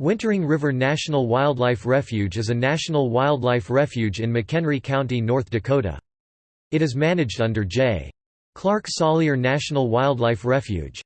Wintering River National Wildlife Refuge is a national wildlife refuge in McHenry County, North Dakota. It is managed under J. Clark Salyer National Wildlife Refuge.